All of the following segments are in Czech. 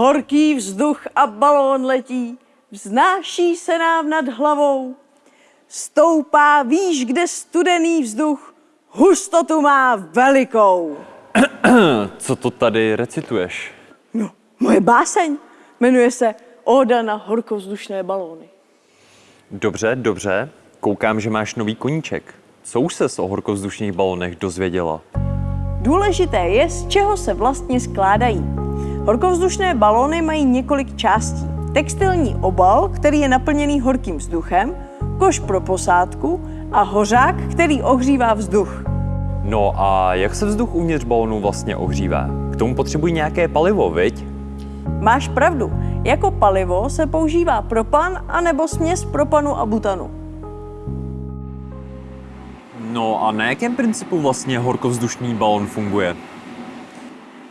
Horký vzduch a balón letí, vznáší se nám nad hlavou. Stoupá výš, kde studený vzduch hustotu má velikou. Co to tady recituješ? No, moje báseň jmenuje se Oda na horkovzdušné balóny. Dobře, dobře. Koukám, že máš nový koníček. Co už ses o horkovzdušných balonech dozvěděla? Důležité je, z čeho se vlastně skládají. Horkovzdušné balóny mají několik částí. Textilní obal, který je naplněný horkým vzduchem, koš pro posádku a hořák, který ohřívá vzduch. No a jak se vzduch uvnitř balonu vlastně ohřívá? K tomu potřebují nějaké palivo, viď? Máš pravdu, jako palivo se používá propan anebo směs propanu a butanu. No a na jakém principu vlastně horkovzdušný balon funguje?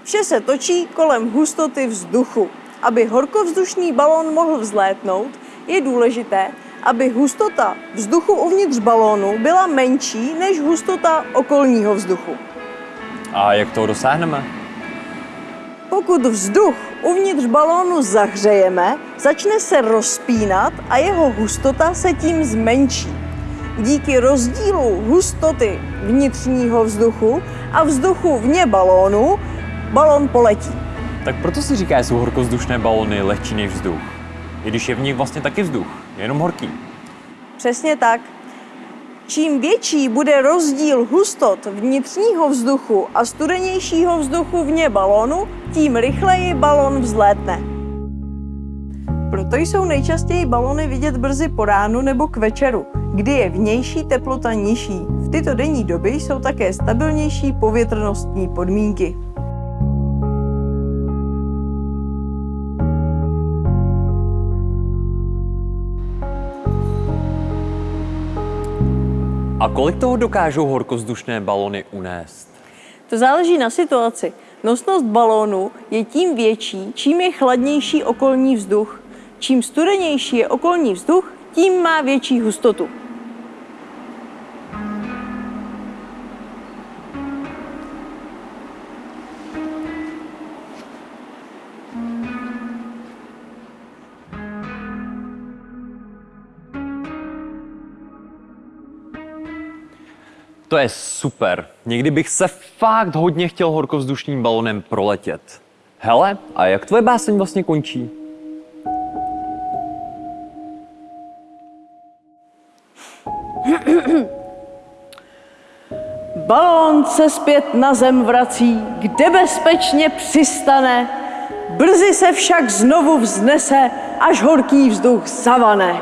Vše se točí kolem hustoty vzduchu. Aby horkovzdušný balón mohl vzlétnout, je důležité, aby hustota vzduchu uvnitř balónu byla menší než hustota okolního vzduchu. A jak toho dosáhneme? Pokud vzduch uvnitř balónu zahřejeme, začne se rozpínat a jeho hustota se tím zmenší. Díky rozdílu hustoty vnitřního vzduchu a vzduchu vně balónu balón poletí. Tak proto si říká, jsou horkovzdušné balony lehčí než vzduch. I když je v nich vlastně taky vzduch, jenom horký. Přesně tak. Čím větší bude rozdíl hustot vnitřního vzduchu a studenějšího vzduchu vně balónu, tím rychleji balon vzlétne. Proto jsou nejčastěji balony vidět brzy po ránu nebo k večeru, kdy je vnější teplota nižší. V tyto denní doby jsou také stabilnější povětrnostní podmínky. A kolik toho dokážou horkovzdušné balony unést? To záleží na situaci. Nosnost balónu je tím větší, čím je chladnější okolní vzduch. Čím studenější je okolní vzduch, tím má větší hustotu. To je super. Někdy bych se fakt hodně chtěl horkovzdušným balonem proletět. Hele, a jak tvoje báseň vlastně končí? Balón se zpět na zem vrací, kde bezpečně přistane. Brzy se však znovu vznese, až horký vzduch zavane.